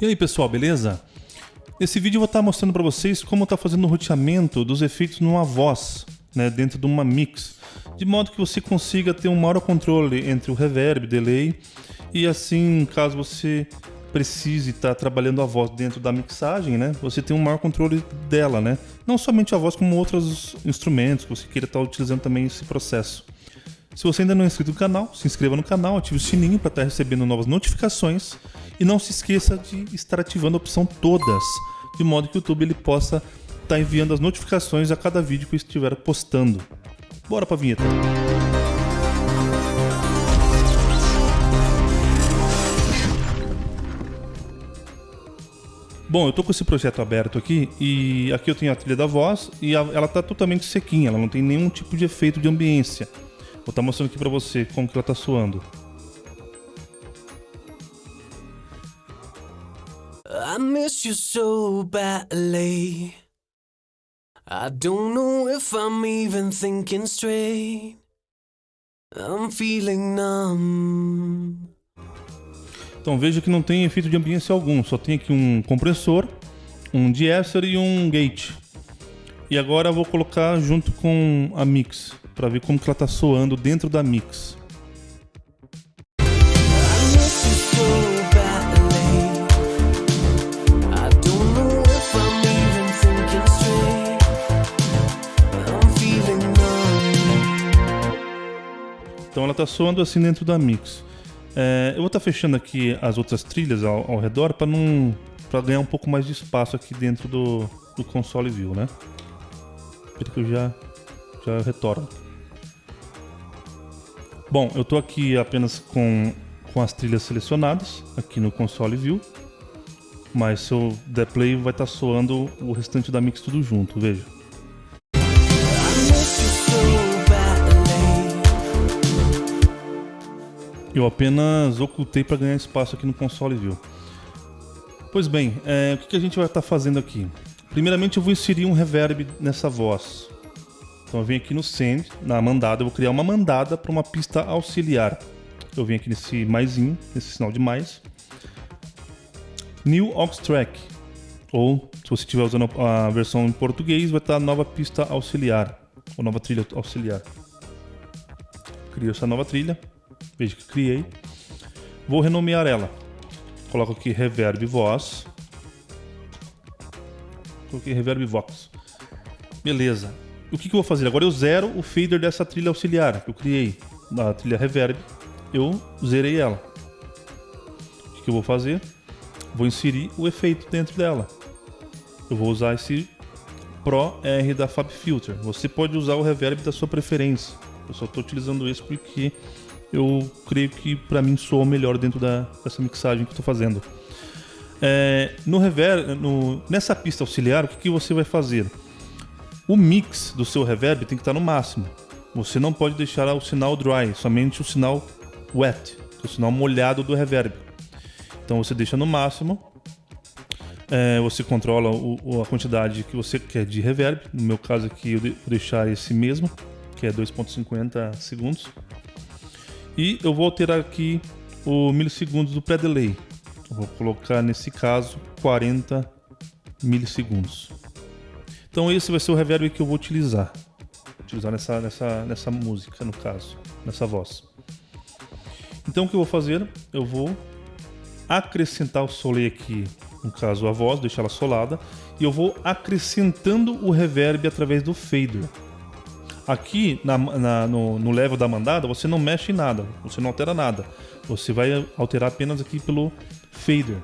E aí pessoal, beleza? Nesse vídeo eu vou estar mostrando para vocês como está fazendo o roteamento dos efeitos numa voz, né, dentro de uma mix, de modo que você consiga ter um maior controle entre o reverb, delay e assim, caso você precise estar trabalhando a voz dentro da mixagem, né, você tem um maior controle dela, né? Não somente a voz, como outros instrumentos que você queira estar utilizando também esse processo. Se você ainda não é inscrito no canal, se inscreva no canal, ative o sininho para estar recebendo novas notificações e não se esqueça de estar ativando a opção todas, de modo que o YouTube ele possa estar enviando as notificações a cada vídeo que eu estiver postando. Bora para a vinheta. Bom, eu tô com esse projeto aberto aqui e aqui eu tenho a trilha da voz e ela tá totalmente sequinha, ela não tem nenhum tipo de efeito de ambiência. Vou estar tá mostrando aqui para você como que ela está soando. I miss you so badly. I don't know if I'm even thinking straight. I'm feeling numb. Então veja que não tem efeito de ambiência algum, só tem aqui um compressor, um de-esser e um gate. E agora eu vou colocar junto com a mix para ver como que ela tá soando dentro da mix. Então ela tá soando assim dentro da mix. É, eu vou estar tá fechando aqui as outras trilhas ao, ao redor para não para ganhar um pouco mais de espaço aqui dentro do, do console view, né? Que eu já já retorno. Bom, eu estou aqui apenas com, com as trilhas selecionadas aqui no console view. Mas se eu der play vai estar tá soando o restante da mix tudo junto, veja. Eu apenas ocultei para ganhar espaço aqui no console view. Pois bem, é, o que a gente vai estar tá fazendo aqui? Primeiramente eu vou inserir um reverb nessa voz. Então eu venho aqui no send, na mandada, eu vou criar uma mandada para uma pista auxiliar. Eu venho aqui nesse maisinho, nesse sinal de mais. New aux track. Ou, se você estiver usando a versão em português, vai estar nova pista auxiliar. Ou nova trilha auxiliar. Crio essa nova trilha. Veja que criei. Vou renomear ela. Coloco aqui reverb voz. Coloquei reverb vox. Beleza o que, que, eu vou fazer? Agora eu zero o fader dessa trilha auxiliar que eu criei, da trilha reverb. Eu zerei ela. O que, que eu vou fazer? Vou inserir o efeito dentro dela. Eu vou usar esse Pro R da Fab Filter. Você pode usar o reverb da sua preferência. Eu só estou utilizando esse porque eu creio que para mim soa melhor dentro da, dessa mixagem que estou fazendo. É, no reverb, no, nessa pista auxiliar, o que, que você vai fazer? O mix do seu reverb tem que estar no máximo. Você não pode deixar o sinal dry, somente o sinal wet, é o sinal molhado do reverb. Então você deixa no máximo. É, você controla o, a quantidade que você quer de reverb. No meu caso aqui eu vou deixar esse mesmo, que é 2.50 segundos. E eu vou alterar aqui o milissegundos do pré-delay. Vou colocar nesse caso 40 milissegundos. Então esse vai ser o reverb que eu vou utilizar. Utilizar nessa, nessa, nessa música, no caso, nessa voz. Então o que eu vou fazer? Eu vou acrescentar o solê aqui, no caso a voz, deixar ela solada, e eu vou acrescentando o reverb através do fader. Aqui na, na, no, no level da mandada você não mexe em nada, você não altera nada. Você vai alterar apenas aqui pelo fader.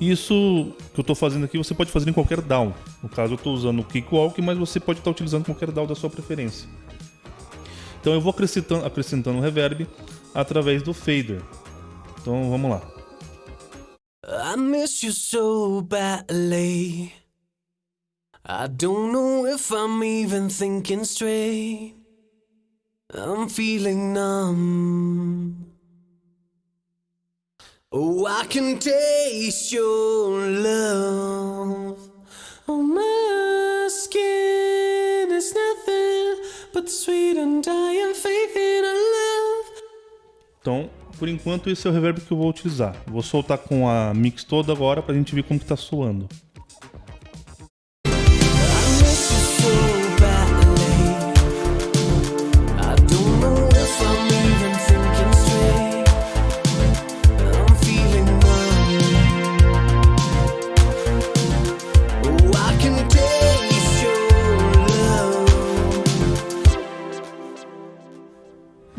Isso que eu estou fazendo aqui você pode fazer em qualquer DAW. No caso eu estou usando o Cakewalk, mas você pode estar utilizando qualquer DAW da sua preferência. Então eu vou acrescentando, acrescentando reverb através do fader. Então vamos lá. I miss you so badly. I don't know if I'm even thinking straight. I'm feeling numb. Oh, I can taste your love on my skin. It's nothing but sweet and dying faith in a love. Então, por enquanto esse é o reverb que eu vou utilizar. Vou soltar com a mix toda agora pra gente ver como que tá soando.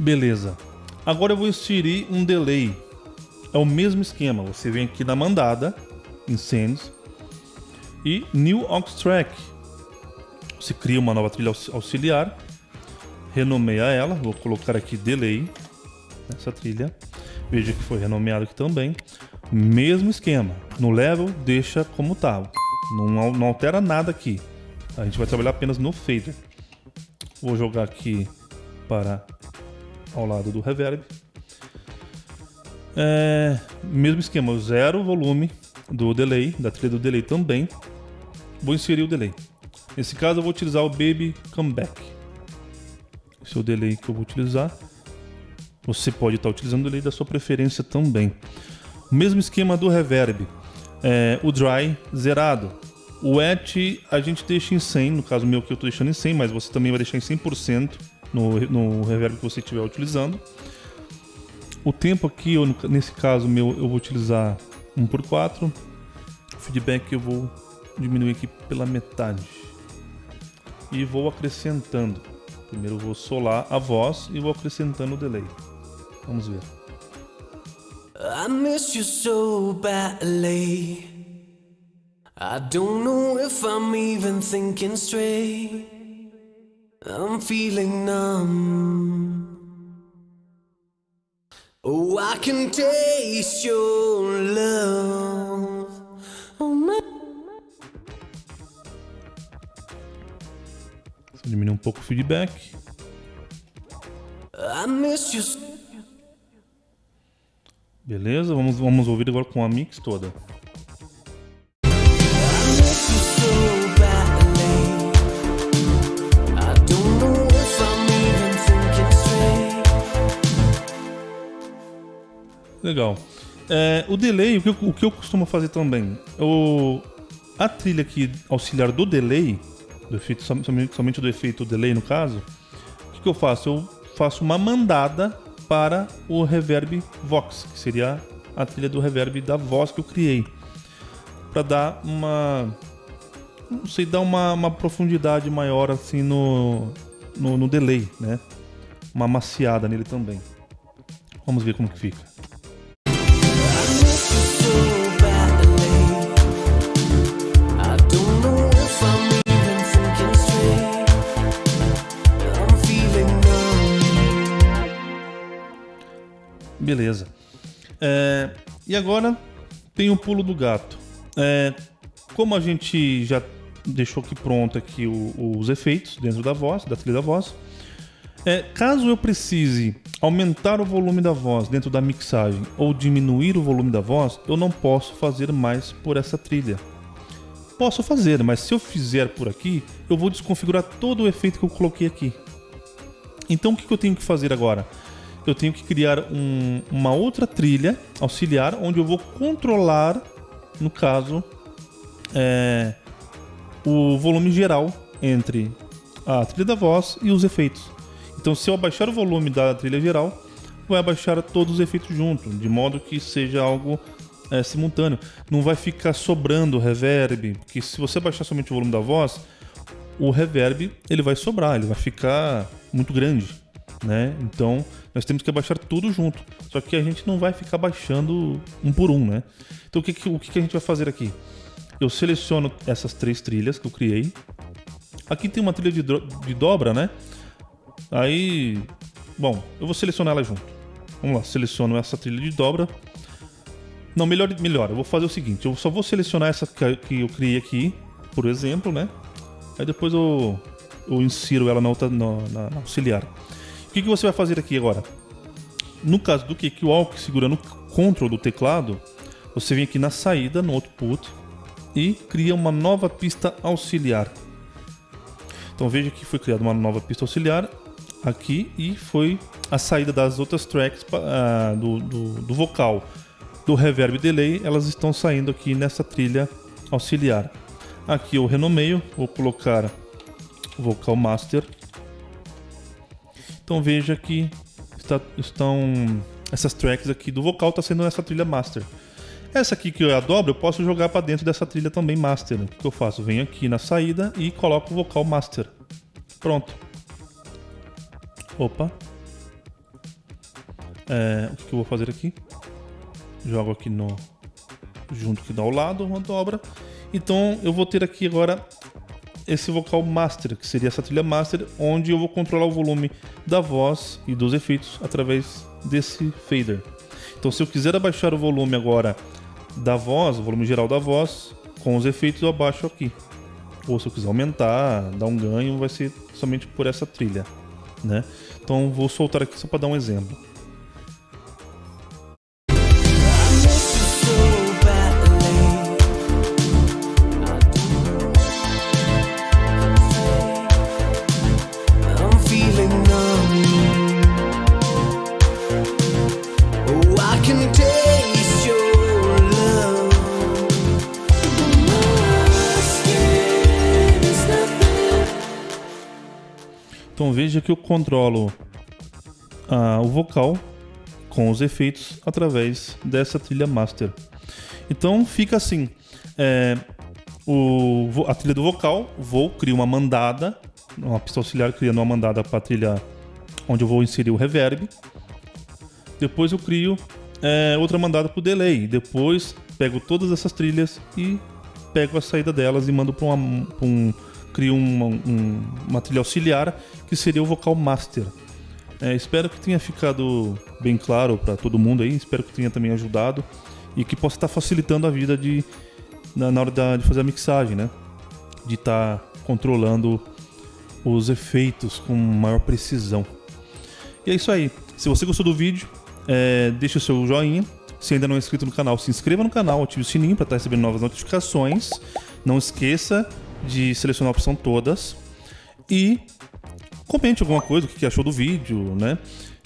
Beleza. Agora eu vou inserir um delay. É o mesmo esquema. Você vem aqui na mandada, Incendies, e New Aux Track. Você cria uma nova trilha auxiliar, renomeia ela. Vou colocar aqui delay nessa trilha. Veja que foi renomeado aqui também. Mesmo esquema. No level, deixa como tá. Não, não altera nada aqui. A gente vai trabalhar apenas no fader. Vou jogar aqui para ao lado do reverb. É, mesmo esquema, zero volume do delay, da trilha do delay também. Vou inserir o delay. Nesse caso eu vou utilizar o Baby Comeback. Esse é o delay que eu vou utilizar. Você pode estar utilizando o delay da sua preferência também. Mesmo esquema do reverb. É, o dry zerado. O wet a gente deixa em 100, no caso meu que eu estou deixando em 100, mas você também vai deixar em 100% no, no reverb que você estiver utilizando. O tempo aqui, eu, nesse caso meu, eu vou utilizar 1 por 4 O feedback eu vou diminuir aqui pela metade. E vou acrescentando. Primeiro eu vou solar a voz e vou acrescentando o delay. Vamos ver. I miss you so badly. I don't know if I'm even thinking straight. I'm feeling numb. Oh, I can taste your love. Oh, my... Diminuir um pouco o feedback. I miss you. Beleza, vamos, vamos ouvir agora com a mix toda. Legal. É, o delay, o que, eu, o que, eu, costumo fazer também, o, a trilha aqui auxiliar do delay, do efeito, somente, do efeito delay no caso, o que, que eu faço? Eu faço uma mandada para o reverb Vox, que seria a trilha do reverb da voz que eu criei, para dar uma, não sei, dar uma, uma profundidade maior assim no, no, no delay, né? Uma maciada nele também. Vamos ver como que fica. Beleza. É, e agora tem o pulo do gato. É, como a gente já deixou aqui pronto aqui o, os efeitos dentro da voz, da trilha da voz, é, caso eu precise aumentar o volume da voz dentro da mixagem ou diminuir o volume da voz, eu não posso fazer mais por essa trilha. Posso fazer, mas se eu fizer por aqui, eu vou desconfigurar todo o efeito que eu coloquei aqui. Então o que eu tenho que fazer agora? Eu tenho que criar um, uma outra trilha auxiliar onde eu vou controlar, no caso, é, o volume geral entre a trilha da voz e os efeitos. Então, se eu abaixar o volume da trilha geral, vai abaixar todos os efeitos junto, de modo que seja algo é, simultâneo. Não vai ficar sobrando reverb, porque se você abaixar somente o volume da voz, o reverb ele vai sobrar, ele vai ficar muito grande né? Então nós temos que abaixar tudo junto. Só que a gente não vai ficar baixando um por um, né? Então o que, o que a gente vai fazer aqui? Eu seleciono essas três trilhas que eu criei. Aqui tem uma trilha de, de dobra, né? Aí, bom, eu vou selecionar ela junto. Vamos lá, seleciono essa trilha de dobra. Não, melhor, melhor, eu vou fazer o seguinte, eu só vou selecionar essa que eu criei aqui, por exemplo, né? Aí depois eu, eu insiro ela na, outra, na, na auxiliar. Que, que você vai fazer aqui agora? No caso do que, que o control do teclado, você vem aqui na saída, no output, e cria uma nova pista auxiliar. Então veja que foi criada uma nova pista auxiliar. aqui e foi a saída das outras tracks uh, do, do, do, vocal do reverb delay, elas estão saindo aqui nessa trilha auxiliar. Aqui eu renomeio, vou colocar vocal master. Então veja que está, estão essas tracks aqui do vocal está sendo nessa trilha master. Essa aqui que eu dobro, eu posso jogar para dentro dessa trilha também master. O que eu faço? Venho aqui na saída e coloco o vocal master. Pronto. Opa. É, o que eu vou fazer aqui? Jogo aqui no junto que dá ao lado, uma dobra. Então eu vou ter aqui agora esse vocal master, que seria essa trilha master, onde eu vou controlar o volume da voz e dos efeitos através desse fader. Então se eu quiser abaixar o volume agora da voz, o volume geral da voz, com os efeitos eu abaixo aqui. Ou se eu quiser aumentar, dar um ganho, vai ser somente por essa trilha, né? Então vou soltar aqui só para dar um exemplo. Que eu controlo ah, o vocal com os efeitos através dessa trilha master. Então fica assim: é, o, a trilha do vocal, vou criar uma mandada, uma pista auxiliar criando uma mandada para a trilha onde eu vou inserir o reverb. Depois eu crio é, outra mandada para o delay. Depois pego todas essas trilhas e pego a saída delas e mando para um crio uma, um, uma trilha auxiliar que seria o vocal master. É, espero que tenha ficado bem claro para todo mundo aí, espero que tenha também ajudado e que possa estar facilitando a vida de na, na hora da, de fazer a mixagem, né? De estar tá controlando os efeitos com maior precisão. E é isso aí. Se você gostou do vídeo, é, deixe o seu joinha. Se ainda não é inscrito no canal, se inscreva no canal, ative o sininho para estar recebendo novas notificações. Não esqueça de selecionar a opção todas e comente alguma coisa, o que achou do vídeo, né?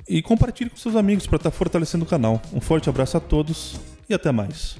E compartilhe com seus amigos para estar tá fortalecendo o canal. Um forte abraço a todos e até mais.